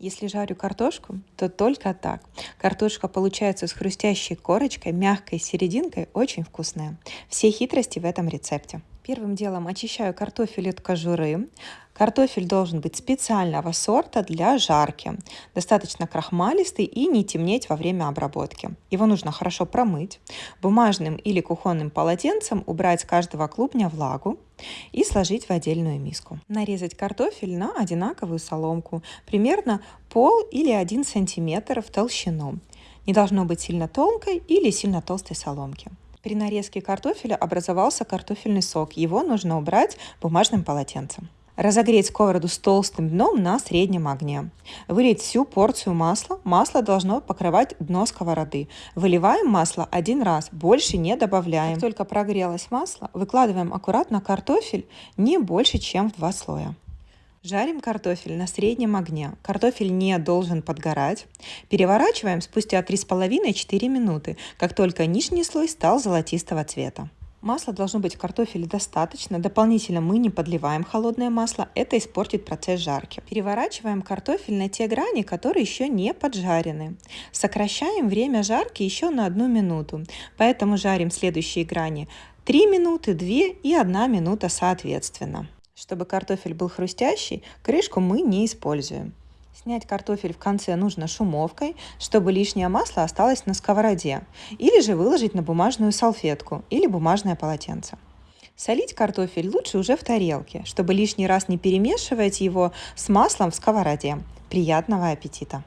Если жарю картошку, то только так. Картошка получается с хрустящей корочкой, мягкой серединкой, очень вкусная. Все хитрости в этом рецепте. Первым делом очищаю картофель от кожуры. Картофель должен быть специального сорта для жарки. Достаточно крахмалистый и не темнеть во время обработки. Его нужно хорошо промыть. Бумажным или кухонным полотенцем убрать с каждого клубня влагу и сложить в отдельную миску. Нарезать картофель на одинаковую соломку, примерно пол или один сантиметр в толщину. Не должно быть сильно тонкой или сильно толстой соломки. При нарезке картофеля образовался картофельный сок. Его нужно убрать бумажным полотенцем. Разогреть сковороду с толстым дном на среднем огне. Вылить всю порцию масла. Масло должно покрывать дно сковороды. Выливаем масло один раз, больше не добавляем. Как только прогрелось масло, выкладываем аккуратно картофель не больше, чем в два слоя. Жарим картофель на среднем огне. Картофель не должен подгорать. Переворачиваем спустя 3,5-4 минуты, как только нижний слой стал золотистого цвета. Масла должно быть в картофеле достаточно. Дополнительно мы не подливаем холодное масло, это испортит процесс жарки. Переворачиваем картофель на те грани, которые еще не поджарены. Сокращаем время жарки еще на одну минуту, поэтому жарим следующие грани 3 минуты, 2 и 1 минута соответственно. Чтобы картофель был хрустящий, крышку мы не используем. Снять картофель в конце нужно шумовкой, чтобы лишнее масло осталось на сковороде, или же выложить на бумажную салфетку или бумажное полотенце. Солить картофель лучше уже в тарелке, чтобы лишний раз не перемешивать его с маслом в сковороде. Приятного аппетита!